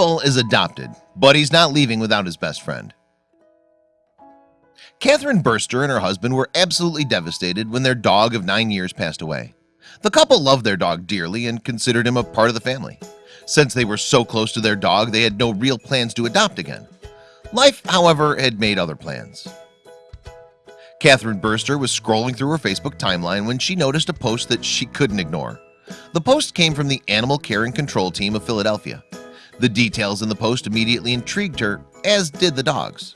Daniel is adopted, but he's not leaving without his best friend. Catherine Burster and her husband were absolutely devastated when their dog of nine years passed away. The couple loved their dog dearly and considered him a part of the family. Since they were so close to their dog they had no real plans to adopt again. Life however had made other plans. Catherine Burster was scrolling through her Facebook timeline when she noticed a post that she couldn't ignore. The post came from the Animal Care and Control Team of Philadelphia The details in the post immediately intrigued her as did the dogs.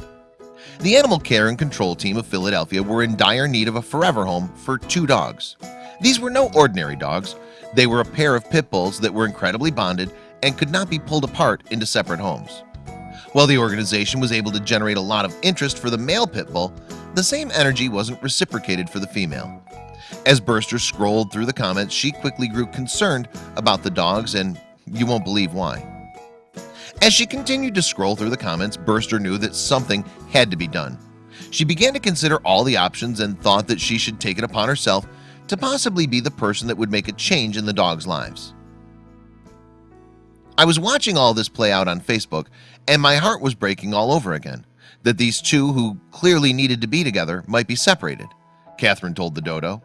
The Animal Care and Control Team of Philadelphia were in dire need of a forever home for two dogs. These were no ordinary dogs. They were a pair of pit bulls that were incredibly bonded and could not be pulled apart into separate homes. While the organization was able to generate a lot of interest for the male pit bull the same energy wasn't reciprocated for the female. As Burster scrolled through the comments she quickly grew concerned about the dogs and you won't believe why as she continued to scroll through the comments Burster knew that something had to be done. She began to consider all the options and thought that she should take it upon herself to possibly be the person that would make a change in the dogs lives. I was watching all this play out on Facebook and my heart was breaking all over again that these two who clearly needed to be together might be separated Catherine told the dodo.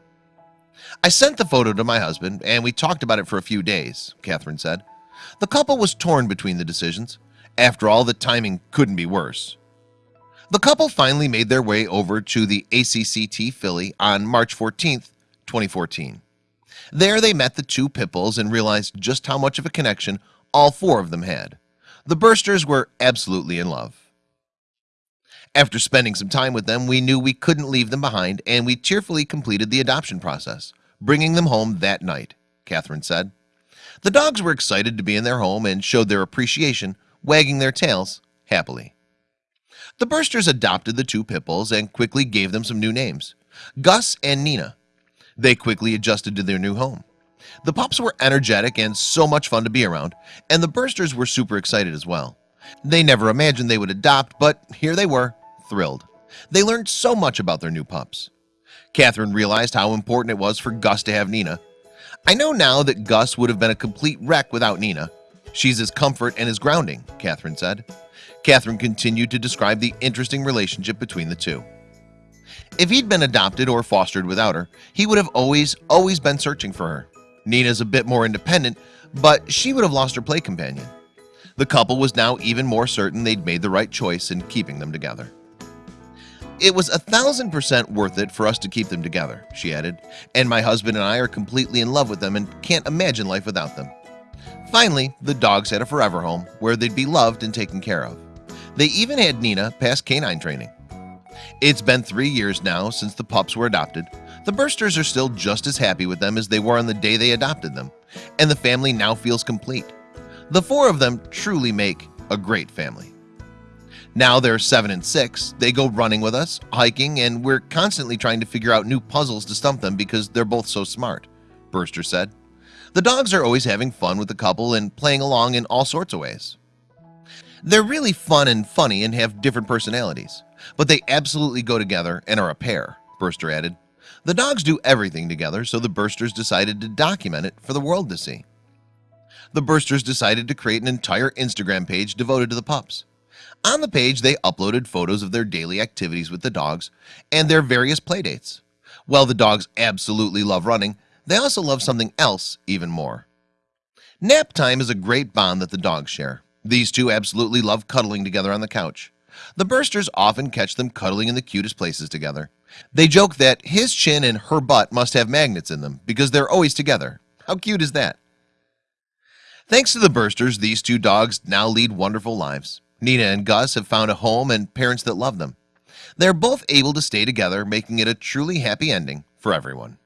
I sent the photo to my husband and we talked about it for a few days Catherine said the couple was torn between the decisions. After all the timing couldn't be worse. The couple finally made their way over to the ACCT Philly on March 14th 2014 there they met the two pit bulls and realized just how much of a connection all four of them had. The bursters were absolutely in love. After spending some time with them we knew we couldn't leave them behind and we cheerfully completed the adoption process bringing them home that night Catherine said the dogs were excited to be in their home and showed their appreciation wagging their tails happily. The bursters adopted the two pit bulls and quickly gave them some new names Gus and Nina. They quickly adjusted to their new home. The pups were energetic and so much fun to be around and the bursters were super excited as well. They never imagined they would adopt but here they were thrilled. They learned so much about their new pups. Catherine realized how important it was for Gus to have Nina I know now that Gus would have been a complete wreck without Nina. She's his comfort and his grounding Catherine said. Catherine continued to describe the interesting relationship between the two. If he'd been adopted or fostered without her he would have always always been searching for her. Nina's a bit more independent but she would have lost her play companion. The couple was now even more certain they'd made the right choice in keeping them together it was a thousand percent worth it for us to keep them together she added. And my husband and I are completely in love with them and can't imagine life without them. Finally the dogs had a forever home where they'd be loved and taken care of. They even had Nina pass canine training. It's been three years now since the pups were adopted. The bursters are still just as happy with them as they were on the day they adopted them. And the family now feels complete. The four of them truly make a great family now they're seven and six. They go running with us hiking and we're constantly trying to figure out new puzzles to stump them because they're both so smart Burster said. The dogs are always having fun with the couple and playing along in all sorts of ways. They're really fun and funny and have different personalities but they absolutely go together and are a pair Burster added. The dogs do everything together so the Bursters decided to document it for the world to see. The Bursters decided to create an entire Instagram page devoted to the pups on the page they uploaded photos of their daily activities with the dogs and their various playdates while the dogs absolutely love running they also love something else even more. Nap time is a great bond that the dogs share. These two absolutely love cuddling together on the couch. The bursters often catch them cuddling in the cutest places together. They joke that his chin and her butt must have magnets in them because they're always together. How cute is that? Thanks to the bursters these two dogs now lead wonderful lives Nina and Gus have found a home and parents that love them. They're both able to stay together making it a truly happy ending for everyone